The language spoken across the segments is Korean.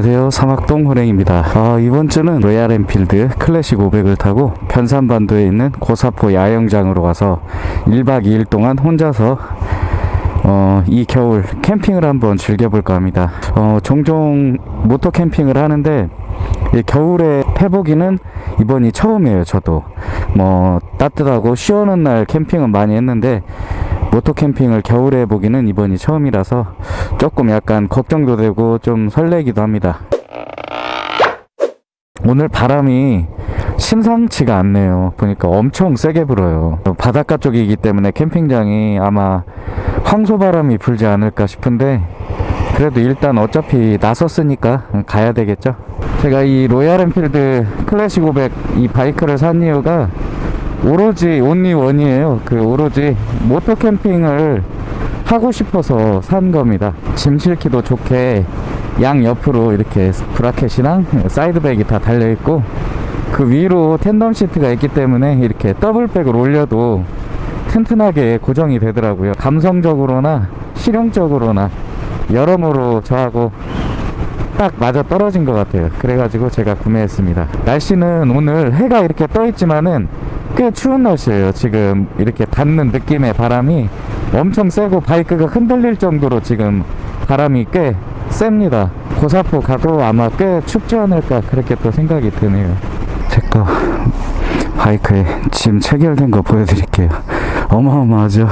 안녕하세요. 사막동 호랭입니다. 어, 이번 주는 로얄 엔필드 클래식 500을 타고 변산반도에 있는 고사포 야영장으로 가서 1박 2일 동안 혼자서 어, 이 겨울 캠핑을 한번 즐겨볼까 합니다. 어, 종종 moto 캠핑을 하는데 이 겨울에 해보기는 이번이 처음이에요 저도. 뭐 따뜻하고 시원한 날 캠핑은 많이 했는데 moto 캠핑을 겨울에 해보기는 이번이 처음이라서 조금 약간 걱정도 되고 좀 설레기도 합니다. 오늘 바람이 심상치가 않네요. 보니까 엄청 세게 불어요. 바닷가 쪽이기 때문에 캠핑장이 아마 황소바람이 불지 않을까 싶은데 그래도 일단 어차피 나섰으니까 가야 되겠죠? 제가 이 로얄 엔필드 클래식 500 이 바이크를 산 이유가 오로지 only one이에요. 그 오로지 모토 캠핑을 하고 싶어서 산 겁니다. 짐 실기도 좋게 양 옆으로 이렇게 브라켓이랑 사이드백이 다 달려 있고 그 위로 텐덤 시트가 있기 때문에 이렇게 더블백을 올려도 튼튼하게 고정이 되더라고요. 감성적으로나 실용적으로나 여러모로 저하고 딱 맞아 떨어진 것 같아요. 그래가지고 제가 구매했습니다. 날씨는 오늘 해가 이렇게 떠 있지만은 꽤 추운 날씨예요. 지금 이렇게 닿는 느낌의 바람이 엄청 세고 바이크가 흔들릴 정도로 지금 바람이 꽤 셉니다. 고사포 가도 아마 꽤 춥지 않을까 그렇게 또 생각이 드네요. 제거 바이크에 짐 체결된 거 보여드릴게요. 어마어마하죠?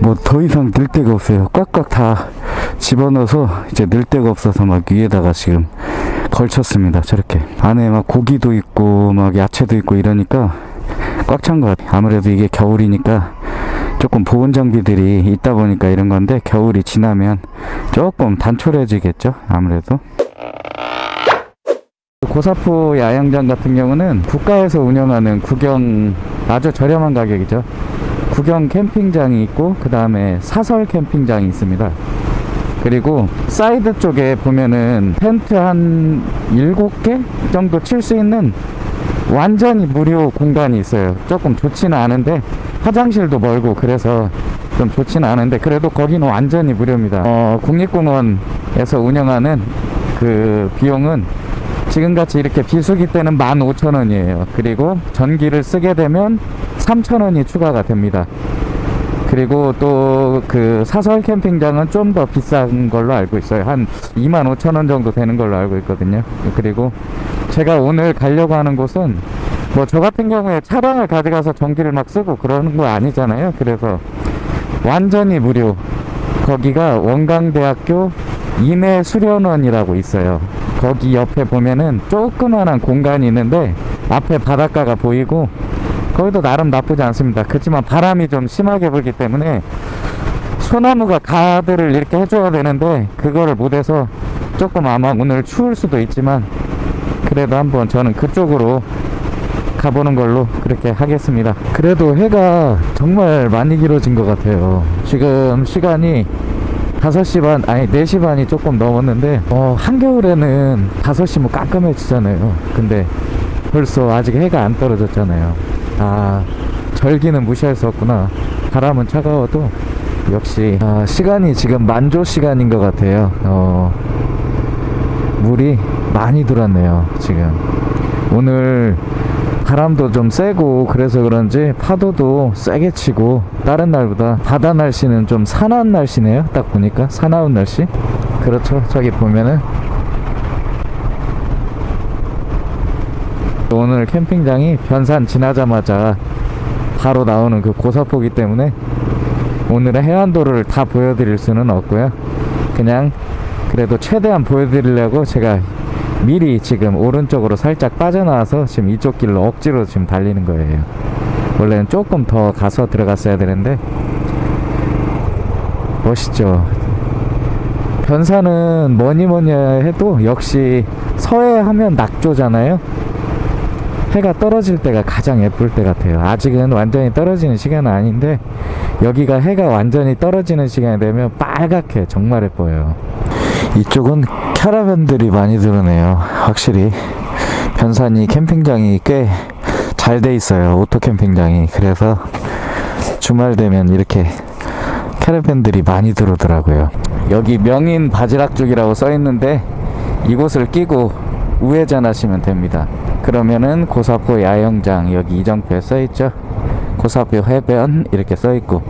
뭐 더 이상 늘 데가 없어요. 꽉꽉 다 집어넣어서 이제 늘 데가 없어서 막 위에다가 지금 걸쳤습니다. 저렇게 안에 막 고기도 있고 막 야채도 있고 이러니까 꽉 찬 것 같아요. 아무래도 이게 겨울이니까 조금 보온 장비들이 있다 보니까 이런 건데 겨울이 지나면 조금 단촐해지겠죠? 아무래도. 고사포 야영장 같은 경우는 국가에서 운영하는 구경 아주 저렴한 가격이죠. 구경 캠핑장이 있고 그 다음에 사설 캠핑장이 있습니다. 그리고 사이드 쪽에 보면은 텐트 한 7개 정도 칠 수 있는 완전히 무료 공간이 있어요. 조금 좋지는 않은데 화장실도 멀고 그래서 좀 좋지는 않은데 그래도 거기는 완전히 무료입니다. 어, 국립공원에서 운영하는 그 비용은 지금같이 이렇게 비수기 때는 15,000원이에요. 그리고 전기를 쓰게 되면 3,000원이 추가가 됩니다 그리고 또 그 사설 캠핑장은 좀 더 비싼 걸로 알고 있어요. 한 25,000원 정도 되는 걸로 알고 있거든요. 그리고 제가 오늘 가려고 하는 곳은 뭐 저 같은 경우에 차량을 가져가서 전기를 막 쓰고 그러는 거 아니잖아요. 그래서 완전히 무료. 거기가 원광대학교 임해 수련원이라고 있어요. 거기 옆에 보면은 조그만한 공간이 있는데 앞에 바닷가가 보이고 거기도 나름 나쁘지 않습니다. 그렇지만 바람이 좀 심하게 불기 때문에 소나무가 가드를 이렇게 해줘야 되는데 그거를 못해서 조금 아마 오늘 추울 수도 있지만 그래도 한번 저는 그쪽으로 가보는 걸로 그렇게 하겠습니다. 그래도 해가 정말 많이 길어진 것 같아요. 지금 시간이 5시 반 아니 4시 반이 조금 넘었는데 어 한겨울에는 5시면 깜깜해지잖아요. 근데 벌써 아직 해가 안 떨어졌잖아요 아 절기는 무시할 수 없구나. 바람은 차가워도 역시 아, 시간이 지금 만조 시간인 것 같아요. 어, 물이 많이 들었네요 지금. 오늘 바람도 좀 세고 그래서 그런지 파도도 세게 치고 다른 날보다 바다 날씨는 좀 사나운 날씨네요. 딱 보니까 사나운 날씨. 그렇죠. 저기 보면은 오늘 캠핑장이 변산 지나자마자 바로 나오는 그 고사포기 때문에 오늘의 해안도를 다 보여드릴 수는 없고요. 그냥 그래도 최대한 보여드리려고 제가 미리 지금 오른쪽으로 살짝 빠져나와서 지금 이쪽 길로 억지로 지금 달리는 거예요. 원래는 조금 더 가서 들어갔어야 되는데 멋있죠. 변산은 뭐니 뭐니 해도 역시 서해 하면 낙조잖아요 해가 떨어질 때가 가장 예쁠 때 같아요. 아직은 완전히 떨어지는 시간은 아닌데 여기가 해가 완전히 떨어지는 시간이 되면 빨갛게 정말 예뻐요. 이쪽은 캐러밴들이 많이 들어왔네요. 확실히 변산이 캠핑장이 꽤 잘 돼 있어요. 오토 캠핑장이. 그래서 주말 되면 이렇게 캐러밴들이 많이 들어오더라고요. 여기 명인 바지락 쪽이라고 써 있는데 이곳을 끼고 우회전하시면 됩니다. 그러면은 고사포 야영장 여기 이정표에 써있죠. 고사포 해변 이렇게 써있고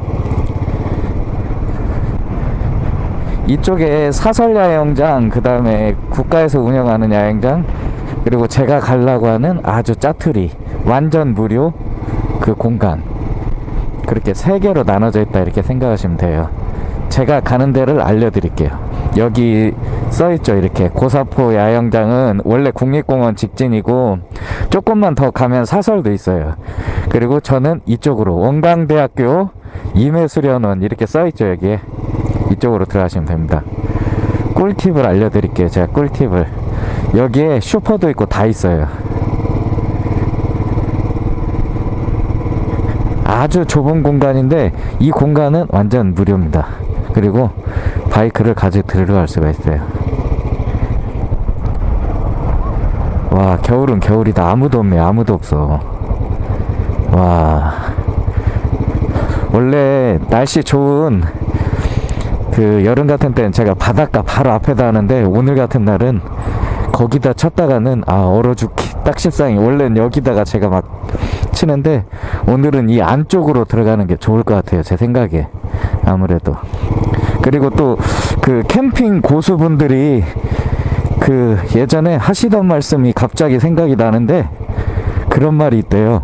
이쪽에 사설 야영장 그 다음에 국가에서 운영하는 야영장 그리고 제가 가려고 하는 아주 짜투리 완전 무료 그 공간 그렇게 세 개로 나눠져 있다 이렇게 생각하시면 돼요. 제가 가는 데를 알려드릴게요. 여기 써있죠 이렇게 고사포 야영장은 원래 국립공원 직진이고 조금만 더 가면 사설도 있어요. 그리고 저는 이쪽으로 원광대학교 임해수련원 이렇게 써있죠 여기에 이쪽으로 들어가시면 됩니다. 꿀팁을 알려드릴게요. 제가 꿀팁을 여기에 슈퍼도 있고 다 있어요. 아주 좁은 공간인데 이 공간은 완전 무료입니다. 그리고 바이크를 가지고 들어갈 수가 있어요. 와 겨울은 겨울이다. 아무도 없네. 아무도 없어. 와. 원래 날씨 좋은 그 여름 같은 때는 제가 바닷가 바로 앞에다 하는데 오늘 같은 날은 거기다 쳤다가는 아 얼어 죽기 딱 실상이 원래는 여기다가 제가 막 치는데 오늘은 이 안쪽으로 들어가는 게 좋을 것 같아요 제 생각에. 아무래도 그리고 또 그 캠핑 고수분들이 그 예전에 하시던 말씀이 갑자기 생각이 나는데 그런 말이 있대요.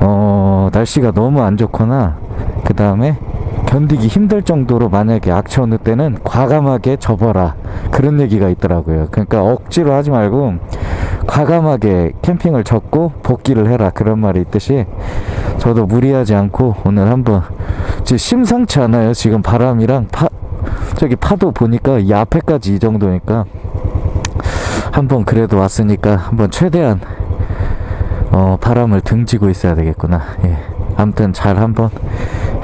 어 날씨가 너무 안 좋거나 그 다음에 견디기 힘들 정도로 만약에 악취 어느 때는 과감하게 접어라. 그런 얘기가 있더라고요. 그러니까 억지로 하지 말고 과감하게 캠핑을 접고 복귀를 해라. 그런 말이 있듯이 저도 무리하지 않고 오늘 한번 심상치 않아요. 지금 바람이랑 파 저기 파도 보니까 이 앞에까지 이 정도니까 한번 그래도 왔으니까 한번 최대한 어 바람을 등지고 있어야 되겠구나. 예. 아무튼 잘 한번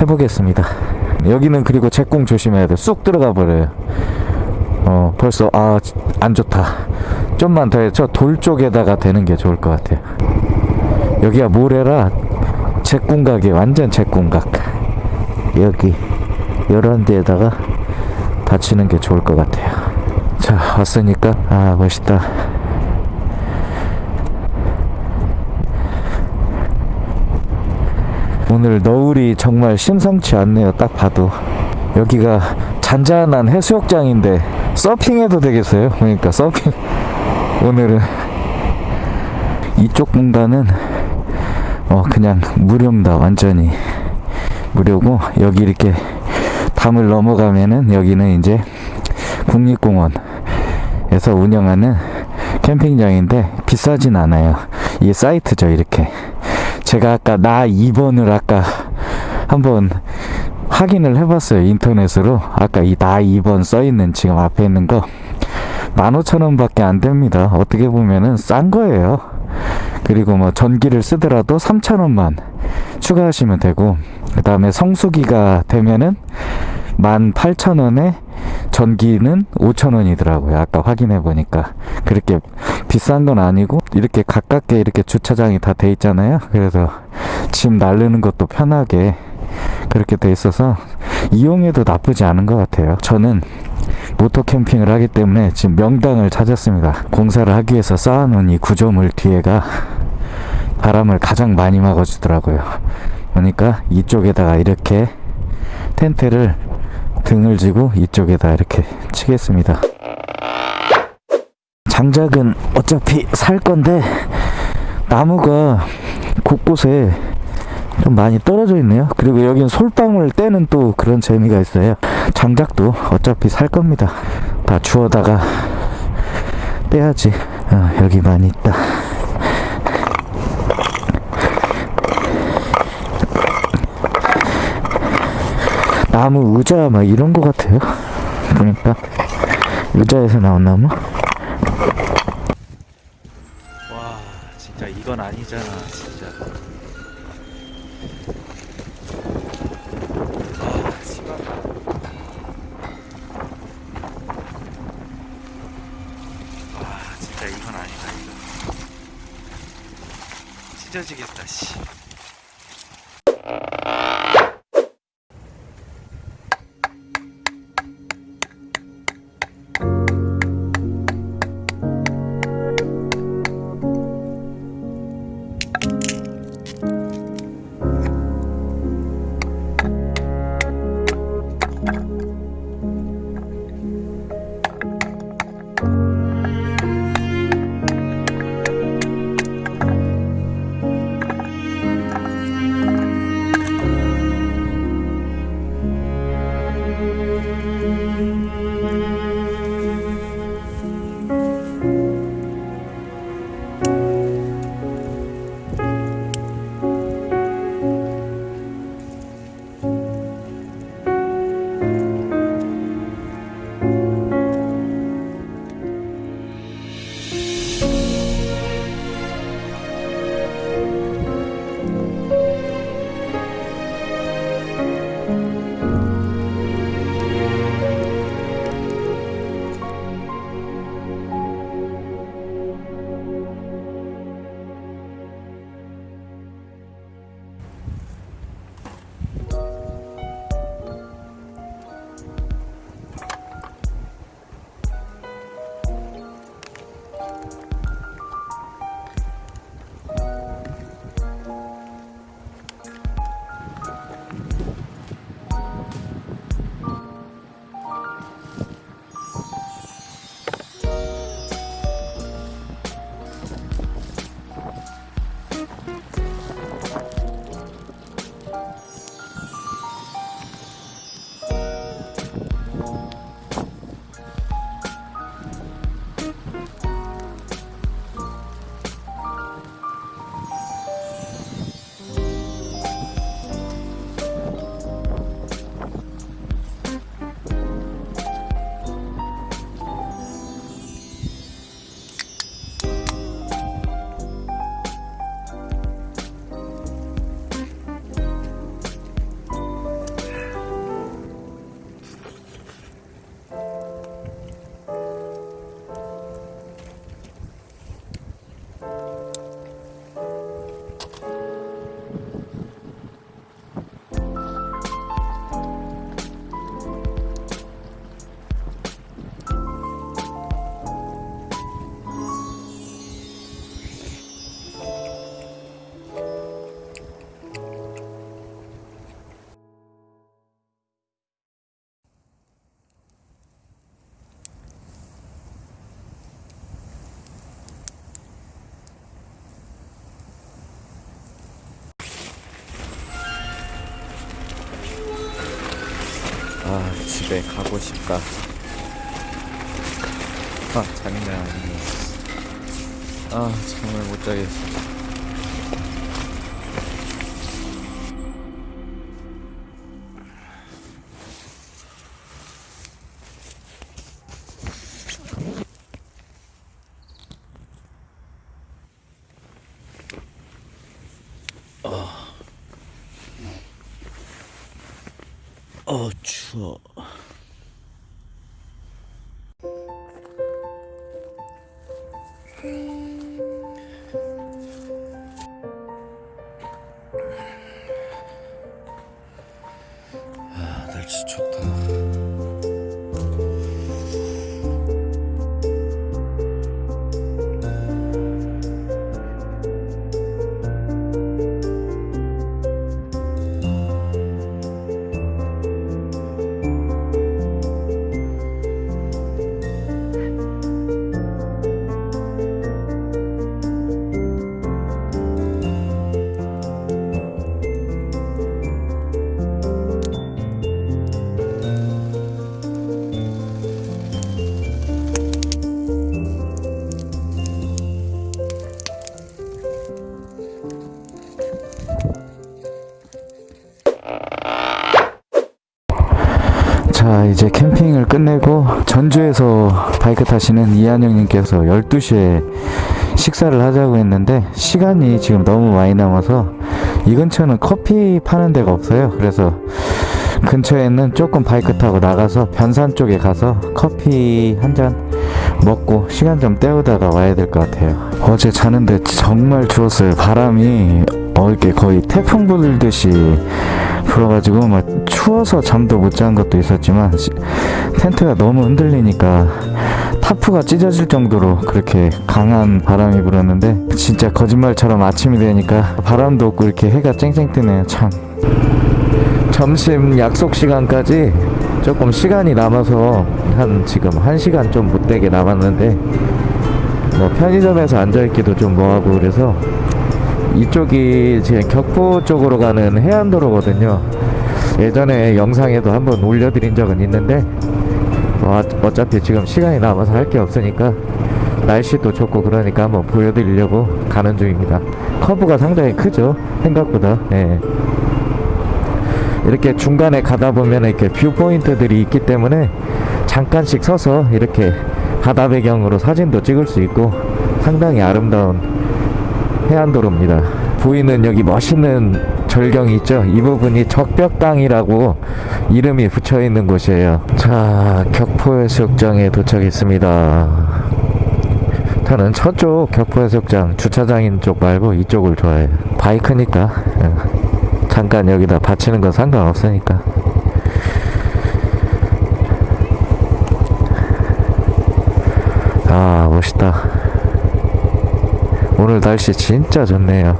해보겠습니다. 여기는 그리고 제공 조심해야 돼쑥 들어가 버려요. 어 벌써 아 안 좋다. 좀만 더 해. 저 돌 쪽에다가 대는 게 좋을 것 같아요. 여기가 모래라 제꿈각이 완전 제꿈각 여기 이런 데에다가 받치는 게 좋을 것 같아요. 자 왔으니까 아 멋있다. 오늘 너울이 정말 심상치 않네요. 딱 봐도. 여기가 잔잔한 해수욕장인데 서핑해도 되겠어요? 그러니까 서핑. 오늘은 이쪽 공간은 어 그냥 무료입니다 완전히 무료고 여기 이렇게 담을 넘어가면은 여기는 이제 국립공원에서 운영하는 캠핑장인데 비싸진 않아요. 이게 사이트죠 이렇게. 제가 아까 나 2번을 아까 한번 확인을 해봤어요 인터넷으로. 아까 이 나 2번 써있는 지금 앞에 있는 거. 15,000원 밖에 안 됩니다. 어떻게 보면은 싼 거예요 그리고 뭐 전기를 쓰더라도 3,000원만 추가하시면 되고 그 다음에 성수기가 되면은 18,000원에 전기는 5,000원이더라고요. 아까 확인해 보니까. 그렇게 비싼 건 아니고 이렇게 가깝게 이렇게 주차장이 다 돼 있잖아요. 그래서 짐 나르는 것도 편하게 그렇게 돼 있어서 이용해도 나쁘지 않은 것 같아요. 저는 모토 캠핑을 하기 때문에 지금 명당을 찾았습니다. 공사를 하기 위해서 쌓아놓은 이 구조물 뒤에가 바람을 가장 많이 막아주더라고요. 그러니까 이쪽에다가 이렇게 텐트를 등을 지고 이쪽에다 이렇게 치겠습니다. 장작은 어차피 살 건데 나무가 곳곳에 좀 많이 떨어져 있네요. 그리고 여기는 솔방울 떼는 또 그런 재미가 있어요. 장작도 어차피 살 겁니다. 다 주워다가 떼야지. 어, 여기 많이 있다. 나무 의자 막 이런 거 같아요. 보니까. 의자에서 나온 나무? 와 진짜 이건 아니잖아 진짜 집에 가고 싶다. 아 장난 아니네. 아 정말 못 자겠어. 어 추워 끝내고 전주에서 바이크 타시는 이한영님께서 12시에 식사를 하자고 했는데 시간이 지금 너무 많이 남아서 이 근처는 커피 파는 데가 없어요. 그래서 근처에는 조금 바이크 타고 나가서 변산 쪽에 가서 커피 한 잔 먹고 시간 좀 때우다가 와야 될 것 같아요. 어제 자는데 정말 추웠어요. 바람이 어 이렇게 거의 태풍 불듯이 불어가지고 막 추워서 잠도 못잔 것도 있었지만 시- 텐트가 너무 흔들리니까 타프가 찢어질 정도로 그렇게 강한 바람이 불었는데 진짜 거짓말처럼 아침이 되니까 바람도 없고 이렇게 해가 쨍쨍 뜨네요 참. 점심 약속 시간까지 조금 시간이 남아서 한 지금 한 시간 좀 못되게 남았는데 뭐 편의점에서 앉아있기도 좀 뭐하고 그래서 이쪽이 제 격포 쪽으로 가는 해안도로거든요. 예전에 영상에도 한번 올려드린 적은 있는데 어, 어차피 지금 시간이 남아서 할 게 없으니까 날씨도 좋고 그러니까 한번 보여드리려고 가는 중입니다. 커브가 상당히 크죠? 생각보다. 예. 이렇게 중간에 가다 보면 이렇게 view point들이 있기 때문에 잠깐씩 서서 이렇게 바다 배경으로 사진도 찍을 수 있고 상당히 아름다운 해안도로입니다. 보이는 여기 멋있는 절경이 있죠. 이 부분이 적벽강이라고 이름이 붙여 있는 곳이에요. 자, 격포해수욕장에 도착했습니다. 저는 저쪽 격포해수욕장 주차장인 쪽 말고 이쪽을 좋아해요. 바이크니까 응. 잠깐 여기다 받치는 건 상관없으니까. 아 멋있다. 오늘 날씨 진짜 좋네요.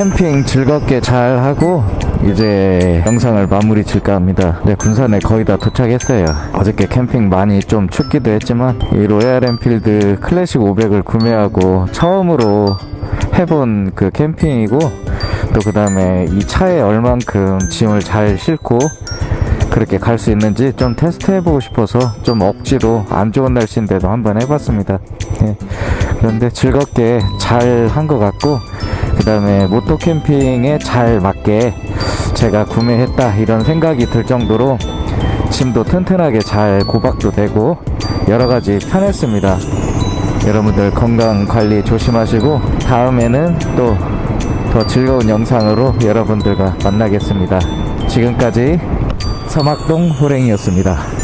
캠핑 즐겁게 잘 하고 이제 영상을 마무리 질까 합니다. 네, 군산에 거의 다 도착했어요. 어저께 캠핑 많이 좀 춥기도 했지만 이 로얄 엔필드 클래식 500을 구매하고 처음으로 해본 그 캠핑이고 또 그 다음에 이 차에 얼만큼 짐을 잘 싣고 그렇게 갈 수 있는지 좀 테스트 해보고 싶어서 좀 억지로 안 좋은 날씨인데도 한번 해봤습니다. 예. 그런데 즐겁게 잘 한 것 같고 그 다음에 모토 캠핑에 잘 맞게 제가 구매했다 이런 생각이 들 정도로 짐도 튼튼하게 잘 고박도 되고 여러 가지 편했습니다. 여러분들 건강 관리 조심하시고 다음에는 또 더 즐거운 영상으로 여러분들과 만나겠습니다. 지금까지 서막동 호랭이였습니다.